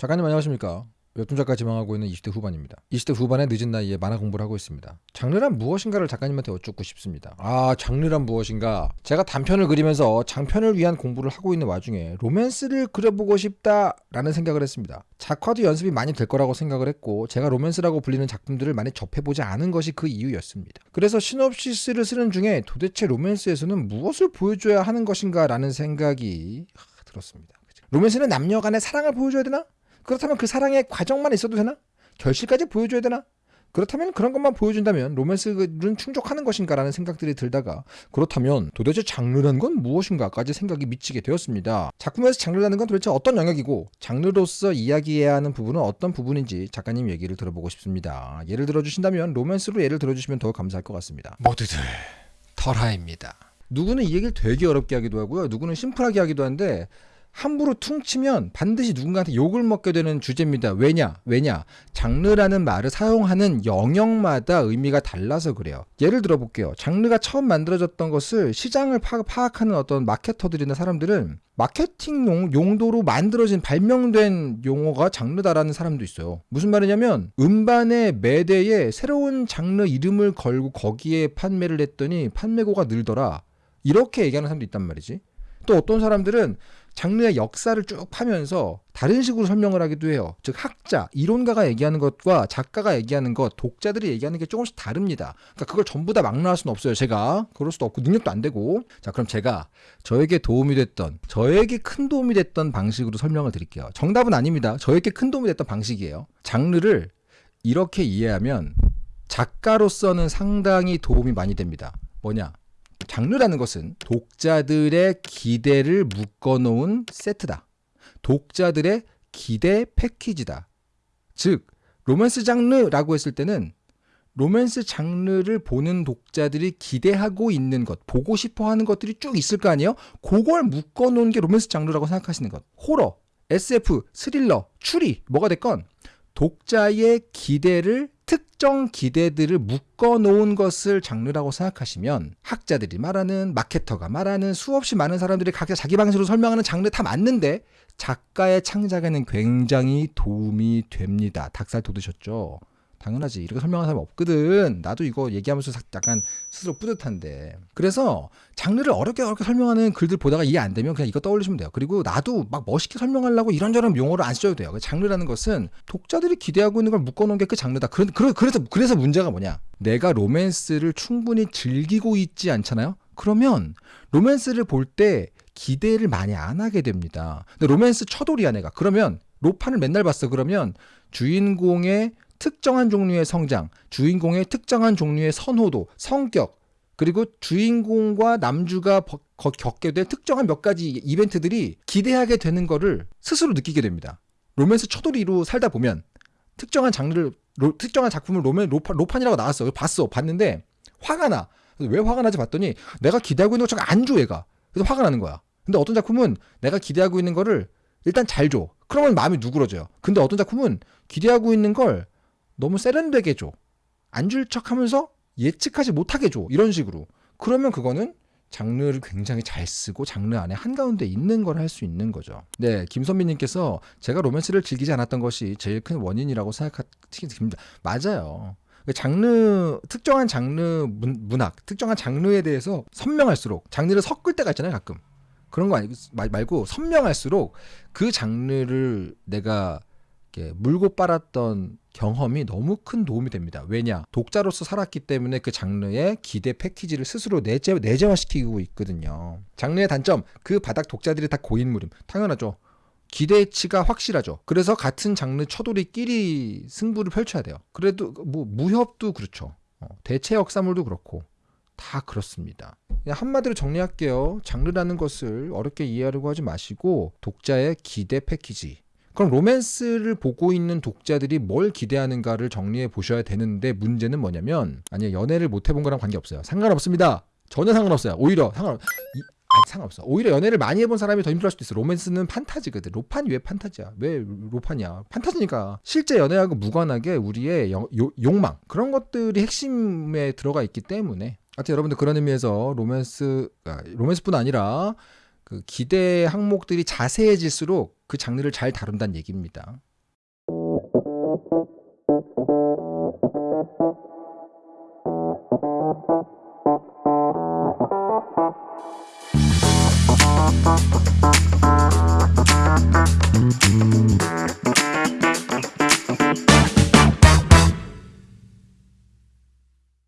작가님 안녕하십니까? 웹툰 작가 지망하고 있는 20대 후반입니다. 20대 후반의 늦은 나이에 만화 공부를 하고 있습니다. 장르란 무엇인가를 작가님한테 여쭙고 싶습니다. 아, 장르란 무엇인가? 제가 단편을 그리면서 장편을 위한 공부를 하고 있는 와중에 로맨스를 그려보고 싶다라는 생각을 했습니다. 작화도 연습이 많이 될 거라고 생각을 했고 제가 로맨스라고 불리는 작품들을 많이 접해보지 않은 것이 그 이유였습니다. 그래서 시놉시스를 쓰는 중에 도대체 로맨스에서는 무엇을 보여줘야 하는 것인가라는 생각이 들었습니다. 로맨스는 남녀 간의 사랑을 보여줘야 되나? 그렇다면 그 사랑의 과정만 있어도 되나? 결실까지 보여줘야 되나? 그렇다면 그런 것만 보여준다면 로맨스는 충족하는 것인가라는 생각들이 들다가 그렇다면 도대체 장르라는 건 무엇인가까지 생각이 미치게 되었습니다. 작품에서 장르라는 건 도대체 어떤 영역이고 장르로서 이야기해야 하는 부분은 어떤 부분인지 작가님 얘기를 들어보고 싶습니다. 예를 들어주신다면 로맨스로 예를 들어주시면 더 감사할 것 같습니다. 모두들 털하입니다. 누구는 이 얘기를 되게 어렵게 하기도 하고요. 누구는 심플하게 하기도 한데 함부로 퉁치면 반드시 누군가한테 욕을 먹게 되는 주제입니다. 왜냐? 왜냐? 장르라는 말을 사용하는 영역마다 의미가 달라서 그래요. 예를 들어 볼게요. 장르가 처음 만들어졌던 것을 시장을 파악하는 어떤 마케터들이나 사람들은 마케팅 용, 용도로 만들어진 발명된 용어가 장르다라는 사람도 있어요. 무슨 말이냐면 음반의 매대에 새로운 장르 이름을 걸고 거기에 판매를 했더니 판매고가 늘더라. 이렇게 얘기하는 사람도 있단 말이지. 또 어떤 사람들은 장르의 역사를 쭉 파면서 다른 식으로 설명을 하기도 해요. 즉 학자, 이론가가 얘기하는 것과 작가가 얘기하는 것, 독자들이 얘기하는 게 조금씩 다릅니다. 그러니까 그걸 전부 다 막론할 수는 없어요. 제가 그럴 수도 없고 능력도 안 되고. 자, 그럼 제가 저에게 도움이 됐던, 저에게 큰 도움이 됐던 방식으로 설명을 드릴게요. 정답은 아닙니다. 저에게 큰 도움이 됐던 방식이에요. 장르를 이렇게 이해하면 작가로서는 상당히 도움이 많이 됩니다. 뭐냐? 장르라는 것은 독자들의 기대를 묶어놓은 세트다. 독자들의 기대 패키지다. 즉, 로맨스 장르라고 했을 때는 로맨스 장르를 보는 독자들이 기대하고 있는 것, 보고 싶어 하는 것들이 쭉 있을 거 아니에요? 그걸 묶어 놓은 게 로맨스 장르라고 생각하시는 것. 호러, SF, 스릴러, 추리, 뭐가 됐건 독자의 기대를 특정 기대들을 묶어 놓은 것을 장르라고 생각하시면 학자들이 말하는 마케터가 말하는 수없이 많은 사람들이 각자 자기 방식으로 설명하는 장르 다 맞는데 작가의 창작에는 굉장히 도움이 됩니다. 닭살 돋으셨죠? 당연하지. 이렇게 설명하는 사람 없거든. 나도 이거 얘기하면서 약간 스스로 뿌듯한데. 그래서 장르를 어렵게 어렵게 설명하는 글들 보다가 이해 안 되면 그냥 이거 떠올리시면 돼요. 그리고 나도 막 멋있게 설명하려고 이런저런 용어를 안 써도 돼요. 장르라는 것은 독자들이 기대하고 있는 걸 묶어놓은 게 그 장르다. 그래, 그래서, 그래서 문제가 뭐냐. 내가 로맨스를 충분히 즐기고 있지 않잖아요? 그러면 로맨스를 볼 때 기대를 많이 안 하게 됩니다. 근데 로맨스 처돌이야 내가. 그러면 로판을 맨날 봤어. 그러면 주인공의 특정한 종류의 성장, 주인공의 특정한 종류의 선호도, 성격, 그리고 주인공과 남주가 겪게 될 특정한 몇 가지 이벤트들이 기대하게 되는 거를 스스로 느끼게 됩니다. 로맨스 초돌이로 살다 보면 특정한 장르를 로, 특정한 작품을 로맨 로파, 로판이라고 나왔어. 봤어. 봤는데 화가 나. 왜 화가 나지 봤더니 내가 기대하고 있는 것처럼 안 줘, 얘가. 그래서 화가 나는 거야. 근데 어떤 작품은 내가 기대하고 있는 거를 일단 잘 줘. 그러면 마음이 누그러져요. 근데 어떤 작품은 기대하고 있는 걸 너무 세련되게 줘. 안 줄 척 하면서 예측하지 못하게 줘. 이런 식으로. 그러면 그거는 장르를 굉장히 잘 쓰고 장르 안에 한가운데 있는 걸 할 수 있는 거죠. 네, 김선미님께서 제가 로맨스를 즐기지 않았던 것이 제일 큰 원인이라고 생각합니다. 맞아요. 장르 특정한 장르 문 학 특정한 장르에 대해서 선명할수록 장르를 섞을 때가 있잖아요 가끔 그런 거 아니고 말고 선명할수록 그 장르를 내가 물고 빨았던 경험이 너무 큰 도움이 됩니다. 왜냐? 독자로서 살았기 때문에 그 장르의 기대 패키지를 스스로 내재, 내재화시키고 있거든요. 장르의 단점, 그 바닥 독자들이 다 고인물임. 당연하죠. 기대치가 확실하죠. 그래서 같은 장르 처돌이끼리 승부를 펼쳐야 돼요. 그래도 뭐 무협도 그렇죠. 어, 대체 역사물도 그렇고 다 그렇습니다. 한마디로 정리할게요. 장르라는 것을 어렵게 이해하려고 하지 마시고 독자의 기대 패키지 그럼 로맨스를 보고 있는 독자들이 뭘 기대하는가를 정리해 보셔야 되는데 문제는 뭐냐면 아니 연애를 못 해본 거랑 관계없어요. 상관없습니다. 전혀 상관없어요. 오히려 상관 이, 아니 상관없어. 오히려 연애를 많이 해본 사람이 더 힘들할 수도 있어. 로맨스는 판타지거든. 로판이 왜 판타지야? 왜 로판이야? 판타지니까 실제 연애하고 무관하게 우리의 여, 요, 욕망 그런 것들이 핵심에 들어가 있기 때문에 하여튼 여러분들 그런 의미에서 로맨스 아, 로맨스뿐 아니라 그 기대 항목들이 자세해질수록 그 장르를 잘 다룬다는 얘기입니다.